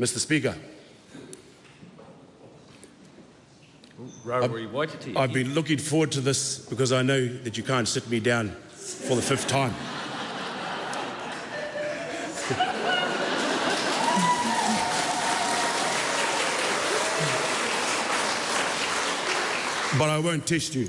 Mr. Speaker. Rory Waititi. I've, I've been looking forward to this because I know that you can't sit me down for the fifth time. but I won't test you.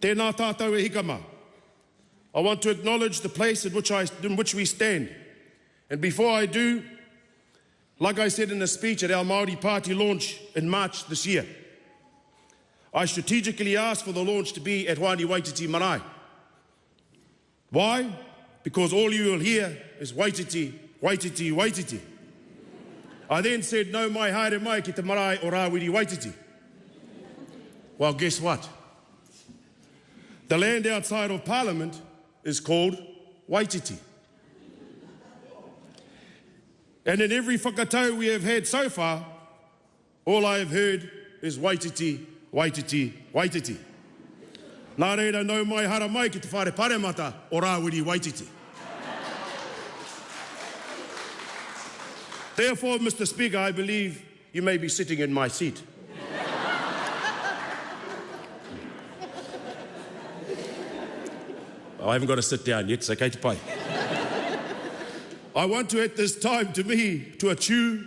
Tēnā tātou e hikama. I want to acknowledge the place in which, I, in which we stand. And before I do, Like I said in a speech at our Maori Party launch in March this year, I strategically asked for the launch to be at Wani Waititi Marae. Why? Because all you will hear is Waititi, Waititi, Waititi. I then said, no mai haere mai ki te marae o Rāwiri Waititi. Well, guess what? The land outside of Parliament is called Waititi. And in every whakatau we have had so far, all I have heard is waititi, waititi, waititi. Nā reira nau mai hara mai ki te whare paremata o Rāwiri waititi. Therefore, Mr. Speaker, I believe you may be sitting in my seat. I haven't got to sit down yet, so okay to play. I want to at this time to me to a true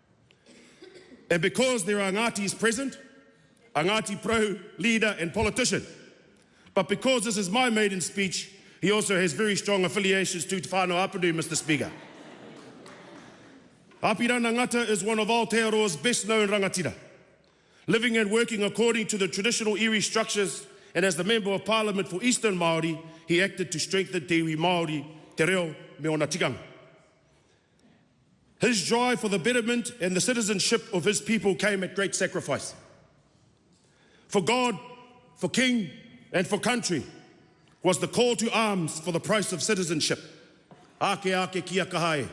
And because there are Ngātis present, a Ngāti pro leader and politician, but because this is my maiden speech, he also has very strong affiliations to Te Whānau Apadu, Mr Speaker. Apirana Ngata is one of Aotearoa's best known rangatira, living and working according to the traditional iwi structures and as the Member of Parliament for Eastern Māori, he acted to strengthen Te Iwi Māori te reo me ona tikanga. His drive for the betterment and the citizenship of his people came at great sacrifice. For God, for king, and for country was the call to arms for the price of citizenship. Ake ake kia kahae.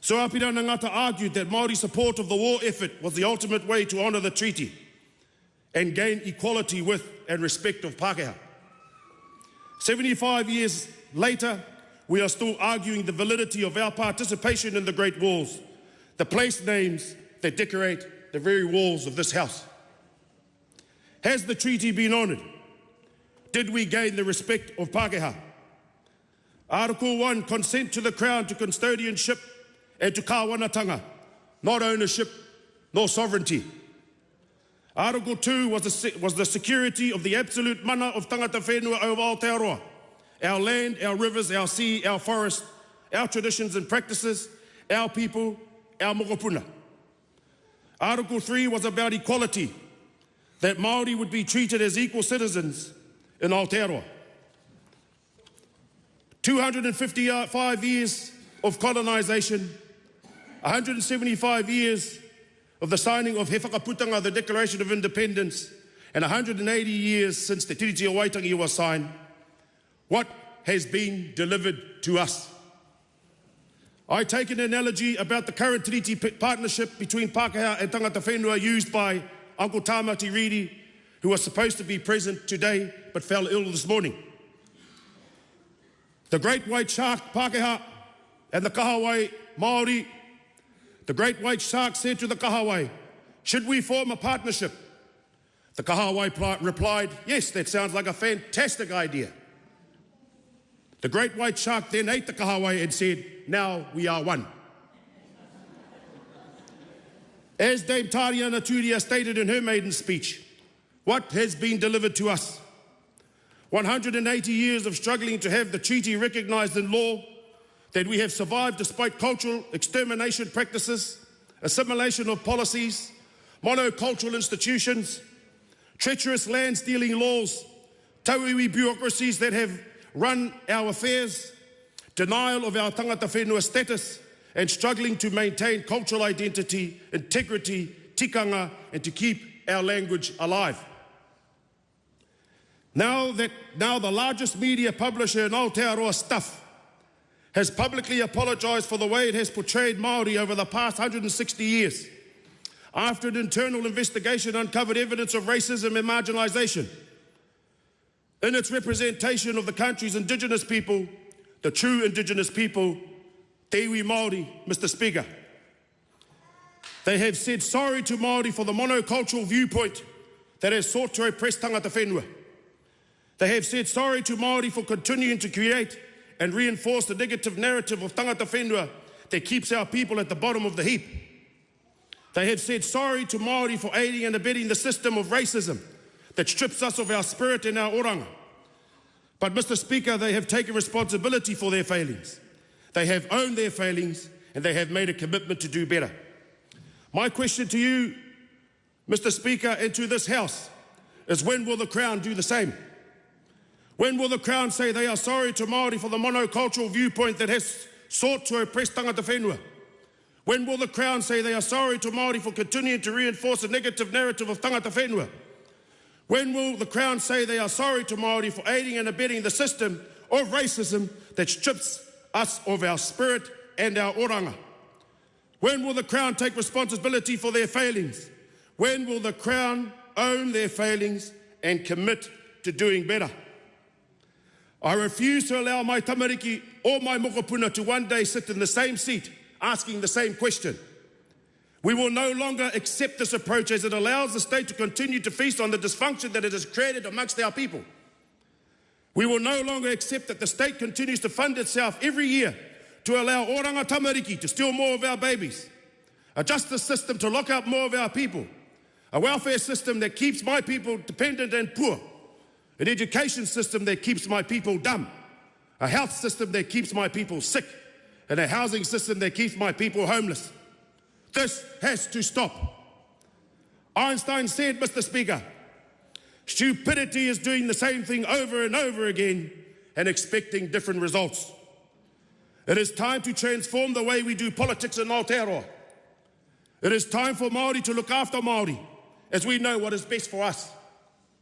So Apirana Ngata argued that Māori support of the war effort was the ultimate way to honour the treaty. and gain equality with and respect of Pākehā. 75 years later, we are still arguing the validity of our participation in the Great Walls, the place names that decorate the very walls of this house. Has the treaty been honoured? Did we gain the respect of Pākehā? Article 1, consent to the Crown to custodianship and to kāwanatanga, not ownership nor sovereignty. Article 2 was the, was the security of the absolute mana of tangata whenua over Aotearoa. Our land, our rivers, our sea, our forest, our traditions and practices, our people, our mokopuna. Article 3 was about equality, that Māori would be treated as equal citizens in Aotearoa. 255 years of colonisation, 175 years of the signing of Hefakaputanga, the Declaration of Independence, and 180 years since the Tiriti o Waitangi was signed, what has been delivered to us? I take an analogy about the current treaty partnership between Pākehā and Tangata Whenua used by Uncle Tamati Reedy, who was supposed to be present today but fell ill this morning. The great white shark Pākehā and the Kahawai Māori The great white shark said to the Kahawai, should we form a partnership? The Kahawai replied, yes, that sounds like a fantastic idea. The great white shark then ate the Kahawai and said, now we are one. As Dame Tariana Turia stated in her maiden speech, what has been delivered to us? 180 years of struggling to have the treaty recognised in law that we have survived despite cultural extermination practices, assimilation of policies, monocultural institutions, treacherous land stealing laws, tauiwi bureaucracies that have run our affairs, denial of our tangata whenua status, and struggling to maintain cultural identity, integrity, tikanga, and to keep our language alive. Now that now the largest media publisher in Aotearoa stuff has publicly apologised for the way it has portrayed Māori over the past 160 years after an internal investigation uncovered evidence of racism and marginalisation. In its representation of the country's indigenous people, the true indigenous people, Te Māori, Mr Speaker. They have said sorry to Māori for the monocultural viewpoint that has sought to oppress tangata whenua. They have said sorry to Māori for continuing to create and reinforce the negative narrative of Tangata Whenua that keeps our people at the bottom of the heap. They have said sorry to Māori for aiding and abetting the system of racism that strips us of our spirit and our oranga. But Mr Speaker, they have taken responsibility for their failings. They have owned their failings and they have made a commitment to do better. My question to you, Mr Speaker, and to this House is when will the Crown do the same? When will the Crown say they are sorry to Māori for the monocultural viewpoint that has sought to oppress tangata whenua? When will the Crown say they are sorry to Māori for continuing to reinforce a negative narrative of tangata whenua? When will the Crown say they are sorry to Māori for aiding and abetting the system of racism that strips us of our spirit and our oranga? When will the Crown take responsibility for their failings? When will the Crown own their failings and commit to doing better? I refuse to allow my tamariki or my mokopuna to one day sit in the same seat asking the same question. We will no longer accept this approach as it allows the state to continue to feast on the dysfunction that it has created amongst our people. We will no longer accept that the state continues to fund itself every year to allow oranga tamariki to steal more of our babies, a justice system to lock up more of our people, a welfare system that keeps my people dependent and poor an education system that keeps my people dumb, a health system that keeps my people sick, and a housing system that keeps my people homeless. This has to stop. Einstein said, Mr. Speaker, stupidity is doing the same thing over and over again and expecting different results. It is time to transform the way we do politics in Aotearoa. It is time for Māori to look after Māori as we know what is best for us.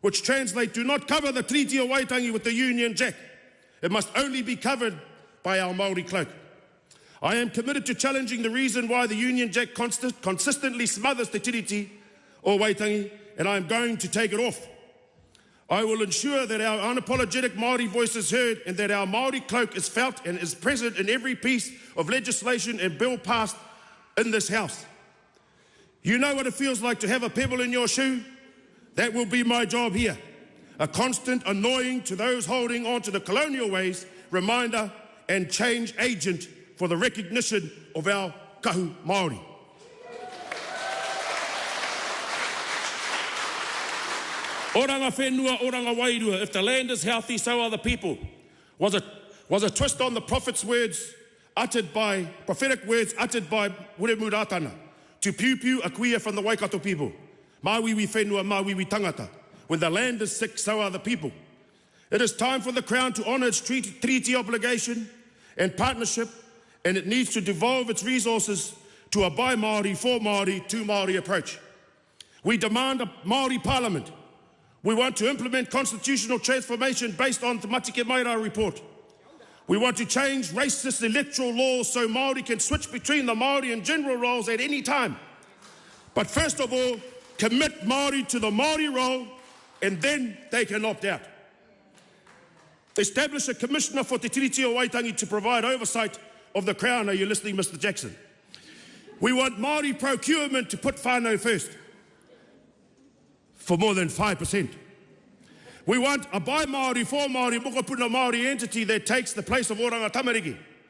Which translates, do not cover the Treaty of Waitangi with the Union Jack. It must only be covered by our Māori cloak. I am committed to challenging the reason why the Union Jack consistently smothers the tiriti Or oh, waitangi, and I am going to take it off. I will ensure that our unapologetic Māori voice is heard and that our Māori cloak is felt and is present in every piece of legislation and bill passed in this House. You know what it feels like to have a pebble in your shoe? That will be my job here. A constant annoying to those holding on to the colonial ways, reminder and change agent for the recognition of our kahu Māori. Oranga whenua, oranga wairua. If the land is healthy, so are the people. Was a, was a twist on the prophet's words uttered by, prophetic words uttered by Muremuratana. To pew pew a kuia from the Waikato people. Maui wi whenua, maui tangata. When the land is sick, so are the people. It is time for the Crown to honour its treaty, treaty obligation and partnership, and it needs to devolve its resources to a by Māori, for Māori, to Māori approach. We demand a Māori parliament We want to implement constitutional transformation based on the Matike Maira report. We want to change racist electoral laws so Māori can switch between the Māori and general roles at any time. But first of all, commit Māori to the Māori role and then they can opt out. Establish a commissioner for Te Tiriti o Waitangi to provide oversight of the Crown. Are you listening, Mr Jackson? We want Māori procurement to put whānau first. for more than 5%. We want a Bai Māori, for Māori, mokopuna Māori entity that takes the place of Oranga Tamariki.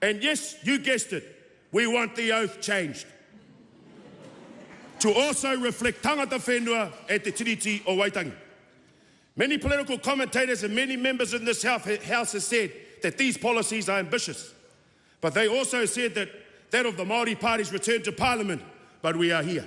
And yes, you guessed it, we want the oath changed to also reflect tangata whenua at e the Tiriti o Waitangi. Many political commentators and many members in this House have said that these policies are ambitious, but they also said that that of the Māori Party's return to Parliament, but we are here.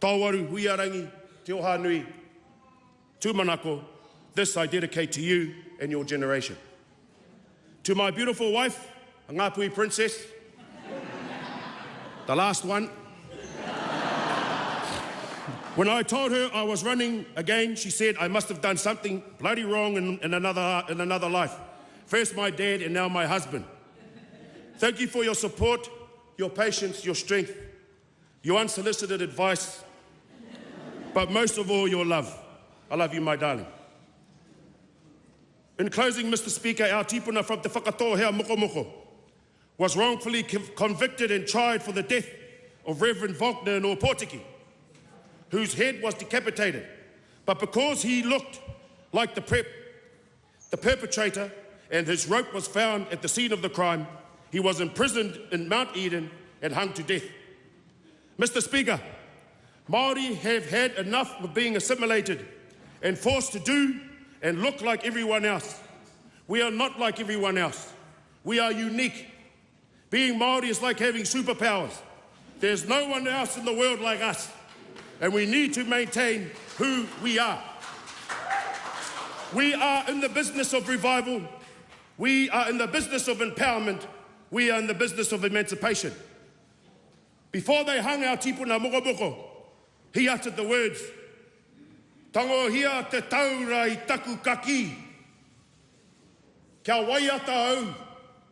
Tawaru, huiarangi, te oha to Manako, this I dedicate to you and your generation. To my beautiful wife, a Ngāpui princess, the last one. when I told her I was running again, she said I must have done something bloody wrong in, in, another, in another life. First my dad and now my husband. Thank you for your support, your patience, your strength, your unsolicited advice, but most of all, your love. I love you, my darling. In closing, Mr. Speaker, our tipuna from the Whakato here, Moko Moko was wrongfully convicted and tried for the death of Reverend Wagner in Opotiki, whose head was decapitated. But because he looked like the prep, the perpetrator, and his rope was found at the scene of the crime, he was imprisoned in Mount Eden and hung to death. Mr. Speaker, Maori have had enough of being assimilated and forced to do and look like everyone else. We are not like everyone else. We are unique. Being Māori is like having superpowers. There's no one else in the world like us, and we need to maintain who we are. We are in the business of revival. We are in the business of empowerment. We are in the business of emancipation. Before they hung our tipuna mokomoko, he uttered the words, tangohia te taura i taku kaki. Kia waiata au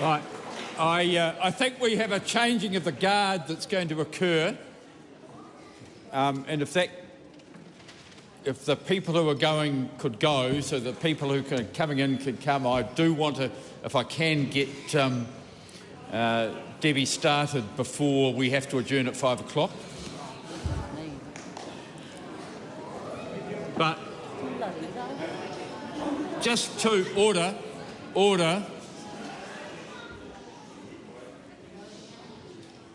Right. I, uh, I think we have a changing of the guard that's going to occur. Um, and if that, if the people who are going could go, so the people who are coming in could come, I do want to, if I can, get um, uh, Debbie started before we have to adjourn at five o'clock. But just to order, order.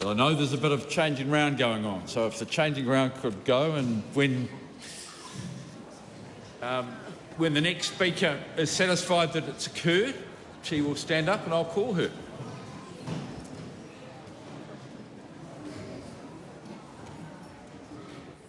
Well, I know there's a bit of changing round going on, so if the changing round could go and when um, when the next speaker is satisfied that it's occurred, she will stand up and I'll call her.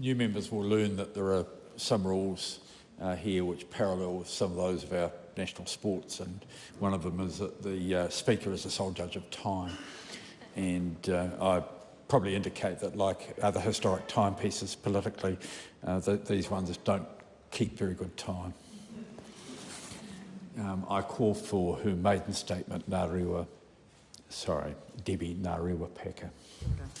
new members will learn that there are some rules uh, here which parallel some of those of our national sports, and one of them is that the uh, Speaker is the sole judge of time. And uh, I probably indicate that, like other historic timepieces politically, uh, that these ones don't keep very good time. Um, I call for her maiden statement, Narua, sorry, Debbie Narua Packer. Okay.